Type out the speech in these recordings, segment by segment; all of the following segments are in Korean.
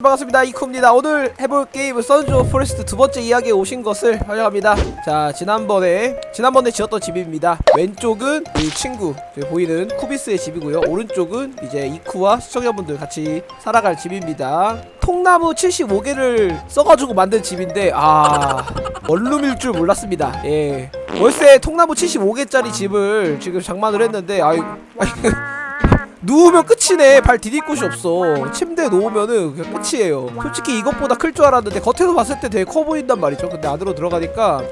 반갑습니다. 이쿠입니다. 오늘 해볼 게임은 of Forest 두 번째 이야기에 오신 것을 환영합니다. 자 지난번에 지난번에 지었던 집입니다. 왼쪽은 이 친구 보이는 쿠비스의 집이고요. 오른쪽은 이제 이쿠와 시청자분들 같이 살아갈 집입니다. 통나무 75개를 써가지고 만든 집인데 아 원룸일 줄 몰랐습니다. 예. 월세 통나무 75개짜리 집을 지금 장만을 했는데 아이 아이 누우면 끝이네. 발 디딜 곳이 없어. 침대에 놓으면은 그냥 끝이에요. 솔직히 이것보다 클 줄 알았는데 겉에서 봤을 때 되게 커 보인단 말이죠. 근데 안으로 들어가니까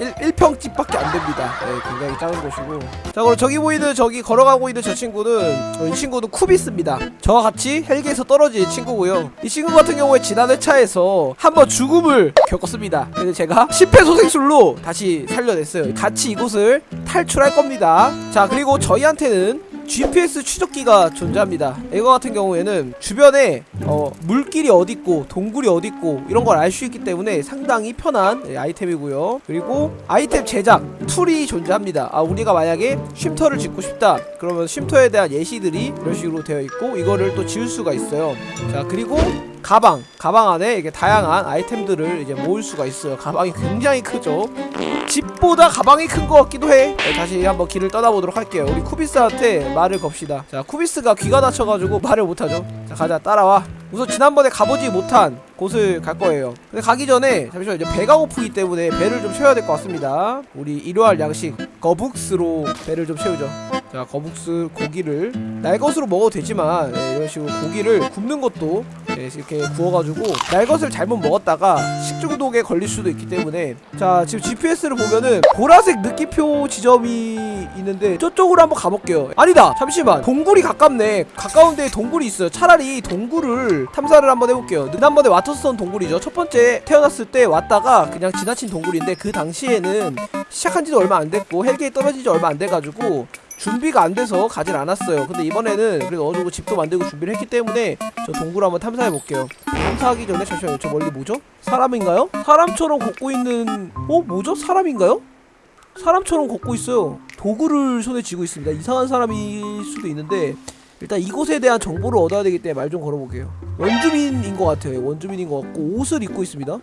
1, 1평집밖에 안 됩니다. 네, 굉장히 작은 곳이고. 자 그럼 저기 보이는 저기 걸어가고 있는 저 친구는 어, 이 친구는 쿠비스입니다. 저와 같이 헬기에서 떨어진 친구고요. 이 친구 같은 경우에 지난 회차에서 한번 죽음을 겪었습니다. 그래서 제가 심폐소생술로 다시 살려냈어요. 같이 이곳을 탈출할 겁니다. 자 그리고 저희한테는 GPS 추적기가 존재합니다. 이거 같은 경우에는 주변에 어, 물길이 어딨고 동굴이 어딨고 이런 걸 알 수 있기 때문에 상당히 편한 예, 아이템이고요. 그리고 아이템 제작 툴이 존재합니다. 아 우리가 만약에 쉼터를 짓고 싶다 그러면 쉼터에 대한 예시들이 이런 식으로 되어 있고 이거를 또 지울 수가 있어요. 자 그리고 가방 가방 안에 이게 다양한 아이템들을 이제 모을 수가 있어요. 가방이 굉장히 크죠. 집보다 가방이 큰 것 같기도 해. 네, 다시 한번 길을 떠나보도록 할게요. 우리 쿠비스한테 말을 겁시다. 자, 쿠비스가 귀가 다쳐가지고 말을 못하죠. 자, 가자, 따라와. 우선 지난번에 가보지 못한 곳을 갈 거예요. 근데 가기 전에 잠시만 이제 배가 고프기 때문에 배를 좀 채워야 될 것 같습니다. 우리 일요일 양식 거북스로 배를 좀 채우죠. 자, 거북스 고기를 날 것으로 먹어도 되지만 예, 이런 식으로 고기를 굽는 것도 예, 이렇게 구워가지고 날 것을 잘못 먹었다가 식중독에 걸릴 수도 있기 때문에 자 지금 GPS를 보면은 보라색 느낌표 지점이 있는데 저쪽으로 한번 가볼게요. 아니다! 잠시만! 동굴이 가깝네. 가까운 데에 동굴이 있어요. 차라리 동굴을 탐사를 한번 해볼게요. 지난번에 와터스톤 동굴이죠. 첫 번째 태어났을 때 왔다가 그냥 지나친 동굴인데 그 당시에는 시작한 지도 얼마 안 됐고 헬기에 떨어진 지 얼마 안 돼가지고 준비가 안 돼서 가질 않았어요. 근데 이번에는 그래도 어느 정도 집도 만들고 준비를 했기 때문에 저 동굴 한번 탐사해 볼게요. 탐사하기 전에 잠시만요. 저 멀리 뭐죠? 사람인가요? 사람처럼 걷고 있는 어 뭐죠? 사람인가요? 사람처럼 걷고 있어요. 도구를 손에 쥐고 있습니다. 이상한 사람일 수도 있는데 일단 이곳에 대한 정보를 얻어야 되기 때문에 말 좀 걸어볼게요. 원주민인 것 같아요. 원주민인 것 같고 옷을 입고 있습니다.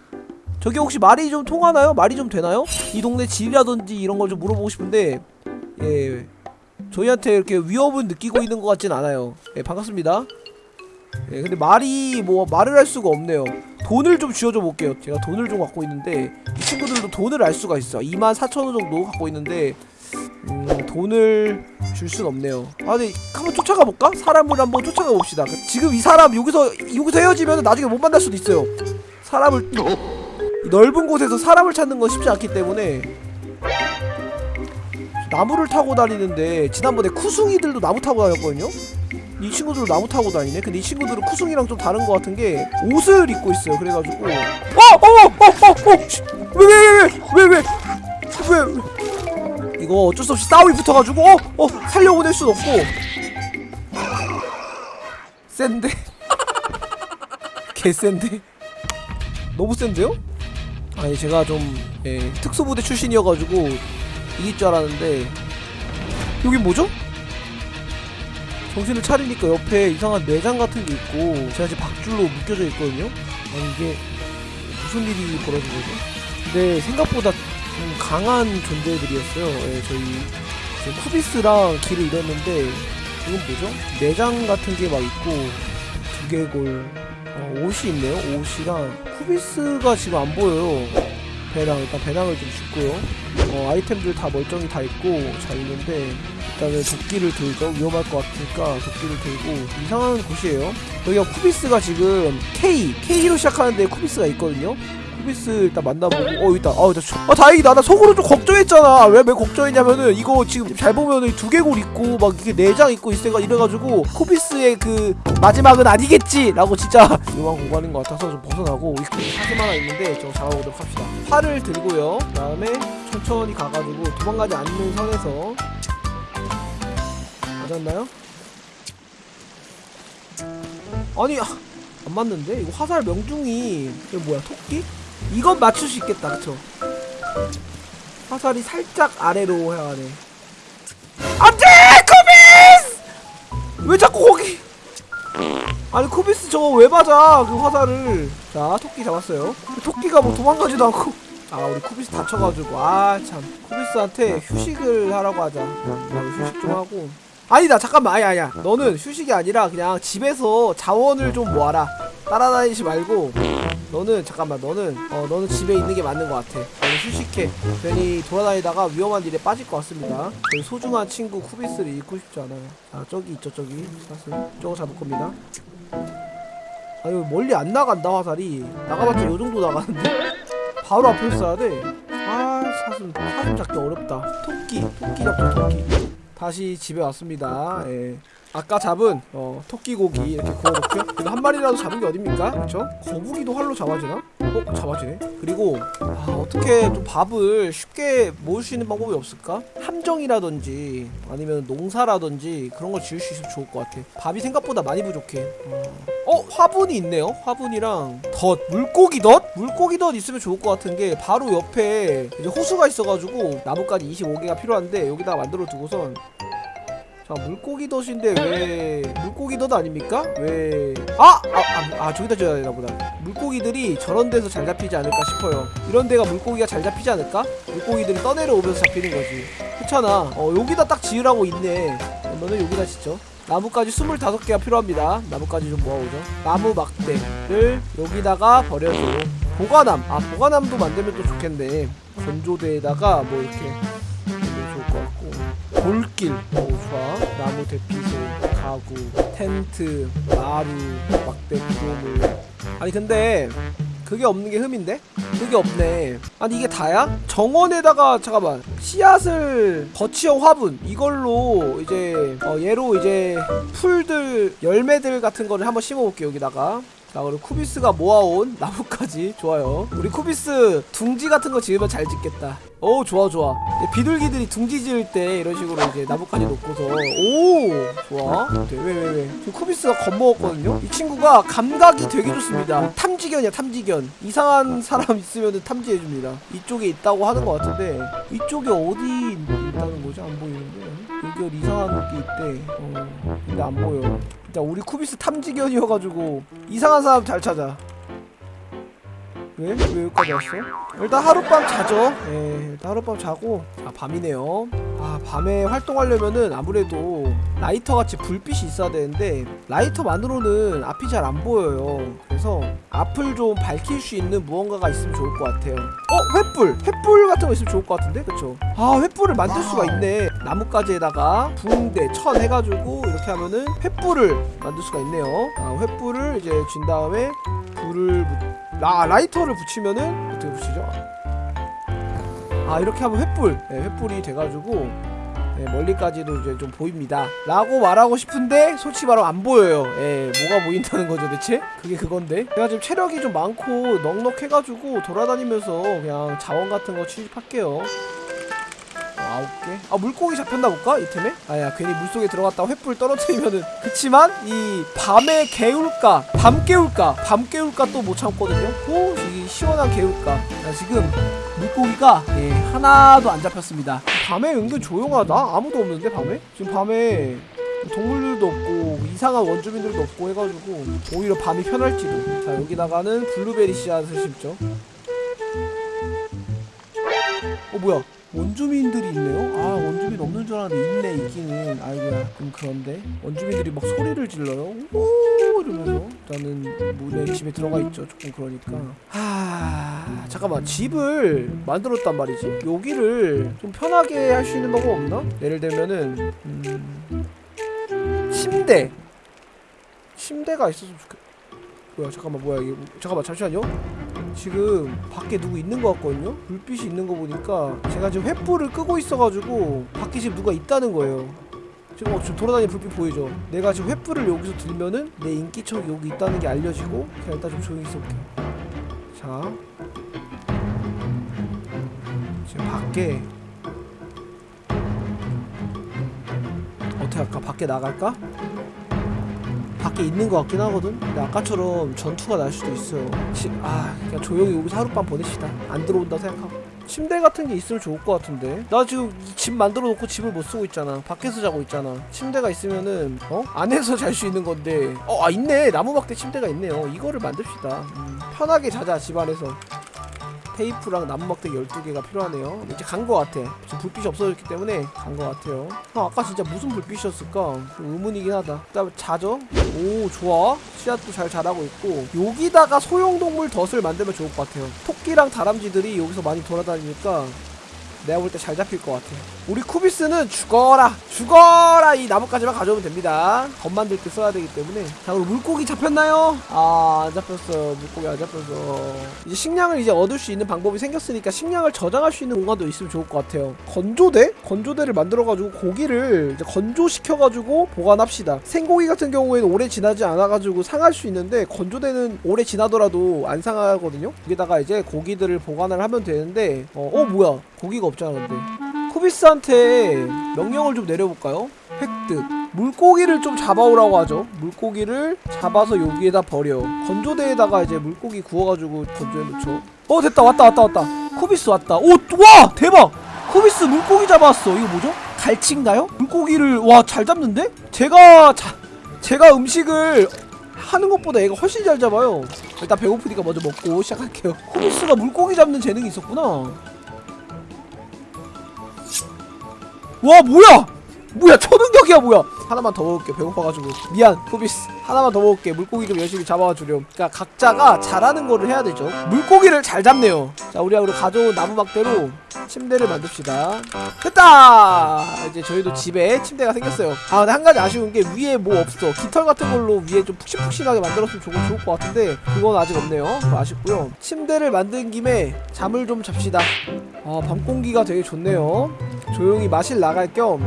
저기 혹시 말이 좀 통하나요? 말이 좀 되나요? 이 동네 질이라든지 이런 걸 좀 물어보고 싶은데 예 저희한테 이렇게 위협은 느끼고 있는 것 같진 않아요. 예 반갑습니다. 예 근데 말이 뭐 말을 할 수가 없네요. 돈을 좀 쥐어줘 볼게요. 제가 돈을 좀 갖고 있는데 이 친구들도 돈을 알 수가 있어 24,000원 정도 갖고 있는데 음 돈을 줄 순 없네요. 아 근데 한번 쫓아가 볼까? 사람을 한번 쫓아가 봅시다. 지금 이 사람 여기서 여기서 헤어지면 나중에 못 만날 수도 있어요. 사람을 이 넓은 곳에서 사람을 찾는 건 쉽지 않기 때문에 나무를 타고 다니는데 지난번에 쿠숭이들도 나무 타고 다녔거든요? 이 친구들도 나무 타고 다니네? 근데 이 친구들은 쿠숭이랑 좀 다른 것 같은 게 옷을 입고 있어요 그래가지고 어! 어! 어! 어! 어! 왜 왜 왜 왜 왜왜왜 이거 어쩔 수 없이 싸움이 붙어가지고 어! 어! 살려고 낼순 없고 센데? 개센데? 너무 센데요? 아니 제가 좀 예, 특수부대 출신이어가지고 이길 줄 알았는데 여긴 뭐죠? 정신을 차리니까 옆에 이상한 내장 같은 게 있고 제가 지금 박줄로 묶여져 있거든요? 아니 이게 무슨 일이 벌어진 거죠? 근데 생각보다 좀 강한 존재들이었어요 예, 저희 쿠비스랑 길을 잃었는데 이건 뭐죠? 내장 같은 게 막 있고 두개골 어, 옷이 있네요 옷이랑 쿠비스가 지금 안 보여요 배낭 일단 배낭을 좀 줍고요. 어, 아이템들 다 멀쩡히 다 있고 잘 있는데 일단은 도끼를 들죠 위험할 것 같으니까 도끼를 들고 이상한 곳이에요. 여기가 쿠비스가 지금 K K로 시작하는데 쿠비스가 있거든요 쿠비스 일단 만나보고 어 있다 아, 아 다행이다 나 속으로 좀 걱정했잖아 왜 왜 걱정했냐면은 이거 지금 잘 보면은 두개골 있고 막 이게 내장 있고 있어가 이래가지고 쿠비스의 그 마지막은 아니겠지 라고 진짜 위험한 공간인 것 같아서 좀 벗어나고 이 사슴 하나 있는데 저거 잡아보도록 합시다 활을 들고요 그 다음에 천천히 가가지고 도망가지 않는 선에서 맞았나요? 아니 아, 안 맞는데? 이거 화살 명중이 이거 뭐야 토끼? 이건 맞출 수 있겠다 그쵸? 화살이 살짝 아래로 향하네. 안돼! 코비스! 왜 자꾸 거기? 아니 코비스 저거 왜 맞아 그 화살을? 자 토끼 잡았어요. 토끼가 뭐 도망가지도 않고. 아 우리 코비스 다쳐가지고. 아 참. 코비스한테 휴식을 하라고 하자. 야, 휴식 좀 하고. 아니다 잠깐만. 아니 아니야. 너는 휴식이 아니라 그냥 집에서 자원을 좀 모아라 따라다니지 말고 너는 잠깐만 너는 어 너는 집에 있는 게 맞는 것 같아. 너는 휴식해. 괜히 돌아다니다가 위험한 일에 빠질 것 같습니다. 저희 소중한 친구 쿠비스를 잃고 싶지 않아요. 자 저기 있죠 저기. 사슬. 저거 잡을 겁니다. 아유 멀리 안 나간다 화살이. 나가봤자 요 정도 나가는데. 바로 앞에 써야 돼아 사슴 사슴 잡기 어렵다. 토끼 토끼 잡자 토끼. 다시 집에 왔습니다. 예. 아까 잡은 어, 토끼 고기 이렇게 구워놓고요 이거 한 마리라도 잡은 게 어딥니까 그쵸? 거북이도 활로 잡아지나? 어? 잡아지네 그리고 아, 어떻게 좀 밥을 쉽게 모을 수 있는 방법이 없을까? 함정이라든지 아니면 농사라든지 그런 걸 지을 수 있으면 좋을 것 같아 밥이 생각보다 많이 부족해 어, 어 화분이 있네요 화분이랑 덧 물고기 덧? 물고기 덧 있으면 좋을 것 같은 게 바로 옆에 이제 호수가 있어가지고 나무까지 25개가 필요한데 여기다가 만들어 두고선 자 물고기 덫인데 왜 물고기 덫 아닙니까? 왜 아! 아, 아, 아 저기다 줘야 되나 보다. 물고기들이 저런 데서 잘 잡히지 않을까 싶어요. 이런 데가 물고기가 잘 잡히지 않을까? 물고기들이 떠내려오면서 잡히는 거지. 그렇잖아. 어 여기다 딱 지으라고 있네. 너는 여기다 짓죠. 나무까지 25개가 필요합니다. 나무까지 좀 모아오죠. 나무 막대를 여기다가 버려줘. 보관함. 아 보관함도 만들면 또 좋겠네. 건조대에다가 뭐 이렇게 오 좋아 나무 대피소 가구 텐트 마루 막대 구조물 아니 근데 그게 없는 게 흠인데? 그게 없네 아니 이게 다야? 정원에다가 잠깐만 씨앗을 거치형 화분 이걸로 이제 어 얘로 이제 풀들 열매들 같은 거를 한번 심어볼게요 여기다가 자 그리고 쿠비스가 모아온 나무까지. 좋아요. 우리 쿠비스 둥지 같은 거 지으면 잘 짓겠다. 오 좋아 좋아. 비둘기들이 둥지 지을 때 이런 식으로 이제 나무까지 놓고서. 오 좋아. 왜왜 왜 왜, 지금 쿠비스가 겁먹었거든요. 이 친구가 감각이 되게 좋습니다. 탐지견이야 탐지견. 이상한 사람 있으면 탐지해줍니다. 이쪽에 있다고 하는 것 같은데 이쪽에 어디 있다는 거지? 안 보이는 데 여기 이상한 게 있대. 어 근데 안 보여. 일단 우리 쿠비스 탐지견이어가지고 이상한 사람 잘 찾아 왜? 왜 여기까지 왔어? 일단 하룻밤 자죠 예 일단 하룻밤 자고 아 밤이네요 아 밤에 활동하려면은 아무래도 라이터 같이 불빛이 있어야 되는데 라이터만으로는 앞이 잘 안 보여요 그래서 앞을 좀 밝힐 수 있는 무언가가 있으면 좋을 것 같아요 어? 횃불! 횃불 같은 거 있으면 좋을 것 같은데? 그쵸? 아 횃불을 만들 수가 있네 나뭇가지에다가 붕대, 천 해가지고 이렇게 하면은 횃불을 만들 수가 있네요 아 횃불을 이제 쥔 다음에 불을 묻... 아 라이터를 붙이면은 어떻게 붙이죠? 아 이렇게 하면 횃불. 네, 횃불이 돼가지고 네, 멀리까지도 이제 좀 보입니다. 라고 말하고 싶은데 솔직히 말하면 안 보여요. 예 뭐가 보인다는 거죠 대체? 그게 그건데. 제가 지금 체력이 좀 많고 넉넉해가지고 돌아다니면서 그냥 자원 같은 거 취집할게요 아홉 개? 아 물고기 잡혔나 볼까? 이 템에? 아야 괜히 물속에 들어갔다가 횃불 떨어뜨리면은 그치만 이 밤의 개울가 밤 개울가 밤 개울가 또 못 참거든요 오 이 시원한 개울가 나 지금 물고기가 예 하나도 안 잡혔습니다 밤에 은근 조용하다 아무도 없는데 밤에? 지금 밤에 동물들도 없고 이상한 원주민들도 없고 해가지고 오히려 밤이 편할지도 자 여기다가는 블루베리 씨앗을 심죠 어 뭐야 원주민들이 있네요? 아 원주민 없는 줄 알았는데 있네 있기는. 아이고야 좀 그런데. 원주민들이 막 소리를 질러요. 오 이러면서. 저는 문에 집에 들어가 있죠 조금 그러니까. 하 잠깐만. 집을 만들었단 말이지. 여기를 좀 편하게 할 수 있는 방법 없나? 예를 들면은 음, 침대. 침대가 있었으면 좋겠 뭐야 잠깐만 뭐야 이게. 잠깐만 잠시만요 지금 밖에 누구 있는 것 같거든요? 불빛이 있는 거 보니까 제가 지금 횃불을 끄고 있어가지고 밖에 지금 누가 있다는 거예요 지금 어, 지금 돌아다니는 불빛 보이죠? 내가 지금 횃불을 여기서 들면은 내 인기척이 여기 있다는 게 알려지고 그냥 일단 좀 조용히 있어볼게 자 지금 밖에 어떻게 할까? 밖에 나갈까? 밖에 있는 것 같긴 하거든. 근데 아까처럼 전투가 날 수도 있어요. 지, 아, 그냥 조용히 여기서 하룻밤 보냅시다. 안 들어온다 생각하고. 침대 같은 게 있으면 좋을 것 같은데. 나 지금 이집 만들어 놓고 집을 못 쓰고 있잖아. 밖에서 자고 있잖아. 침대가 있으면은 어? 안에서 잘 수 있는 건데. 어 아 있네. 나무막대 침대가 있네요. 이거를 만듭시다. 음, 편하게 자자 집 안에서 테이프랑 나무막대 12개가 필요하네요. 이제 간거 같아. 지금 불빛이 없어졌기 때문에 간거 같아요. 아, 아까 진짜 무슨 불빛이었을까? 좀 의문이긴 하다. 일단 자죠? 오 좋아. 씨앗도 잘 자라고 있고. 여기다가 소형동물 덫을 만들면 좋을 것 같아요. 토끼랑 다람쥐들이 여기서 많이 돌아다니니까 내가 볼 때 잘 잡힐 것 같아 우리 쿠비스는 죽어라 죽어라 이 나뭇가지만 가져오면 됩니다. 덧 만들 때 써야 되기 때문에. 자 그럼 물고기 잡혔나요? 아 안 잡혔어. 물고기 안 잡혔어. 이제 식량을 이제 얻을 수 있는 방법이 생겼으니까 식량을 저장할 수 있는 공간도 있으면 좋을 것 같아요. 건조대? 건조대를 만들어가지고 고기를 이제 건조시켜가지고 보관합시다. 생고기 같은 경우에는 오래 지나지 않아가지고 상할 수 있는데 건조대는 오래 지나더라도 안 상하거든요? 여기다가 이제 고기들을 보관을 하면 되는데 어, 어 뭐야? 고기가 없잖아 근데 쿠비스한테 명령을 좀 내려볼까요? 획득. 물고기를 좀 잡아오라고 하죠. 물고기를 잡아서 여기에다 버려. 건조대에다가 이제 물고기 구워가지고 건조해 놓죠. 어 됐다. 왔다 왔다 왔다. 쿠비스 왔다. 오와! 대박! 쿠비스 물고기 잡았어. 이거 뭐죠? 갈치인가요? 물고기를 와 잘 잡는데? 제가 자, 제가 음식을 하는 것보다 얘가 훨씬 잘 잡아요. 일단 배고프니까 먼저 먹고 시작할게요. 쿠비스가 물고기 잡는 재능이 있었구나 와 뭐야? 뭐야 초능력이야 뭐야? 하나만 더 먹을게 배고파가지고. 미안 코비스. 하나만 더 먹을게. 물고기 좀 열심히 잡아와 주렴. 그니까 각자가 잘하는 거를 해야 되죠. 물고기를 잘 잡네요. 자 우리가 우리 가져온 나무막대로 침대를 만듭시다. 됐다! 이제 저희도 집에 침대가 생겼어요. 아 근데 한 가지 아쉬운 게 위에 뭐 없어. 깃털 같은 걸로 위에 좀 푹신푹신하게 만들었으면 조금 좋을 것 같은데 그건 아직 없네요. 아쉽고요. 침대를 만든 김에 잠을 좀 잡시다. 아 밤공기가 되게 좋네요 조용히 마실 나갈 겸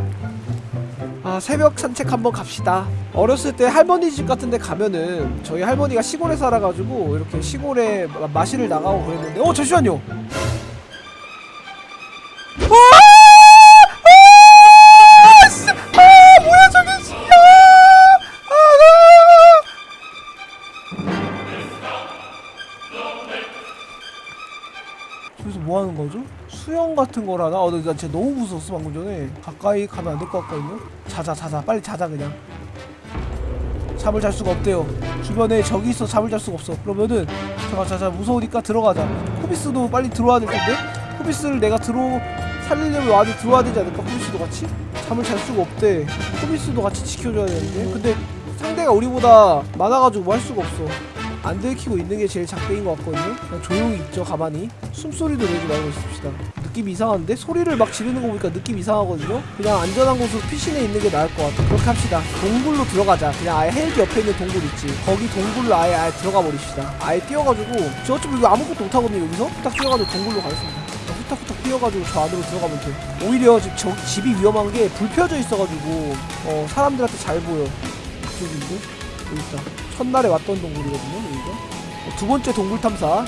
아, 새벽 산책 한번 갑시다. 어렸을 때 할머니 집 같은 데 가면은 저희 할머니가 시골에 살아가지고 이렇게 시골에 마- 마실을 나가고 그랬는데 어 잠시만요. 아! 같은 거라나? 어, 나 진짜 너무 무서웠어 방금 전에. 가까이 가면 안 될 것 같거든요? 자자 자자. 빨리 자자 그냥. 잠을 잘 수가 없대요. 주변에 적이 있어 잠을 잘 수가 없어. 그러면은 잠깐 자자. 무서우니까 들어가자. 코비스도 빨리 들어와야 될 텐데? 코비스를 내가 들어 살리려면 안에 들어와야 되지 않을까? 코비스도 같이? 잠을 잘 수가 없대. 코비스도 같이 지켜줘야 되는데? 근데 상대가 우리보다 많아가지고 뭐 할 수가 없어. 안 들키고 있는 게 제일 작대인 것 같거든요? 그냥 조용히 있죠 가만히. 숨소리도 내지 말고 있읍시다 느낌이 이상한데? 소리를 막 지르는 거 보니까 느낌 이상하거든요? 그냥 안전한 곳으로 피신해 있는 게 나을 것 같아. 그렇게 합시다. 동굴로 들어가자. 그냥 아예 헬기 옆에 있는 동굴 있지. 거기 동굴로 아예 아예 들어가 버립시다. 아예 뛰어가지고 저 어차피 이거 아무것도 못하거든요 여기서? 후딱 뛰어가지고 동굴로 가겠습니다. 후딱후딱 뛰어가지고 저 안으로 들어가면 돼 오히려 지금 저 집이 위험한 게 불 펴져 있어가지고 어 사람들한테 잘 보여. 저기 있고 여기 있다. 첫날에 왔던 동굴이거든요 여기가. 어, 두 번째 동굴 탐사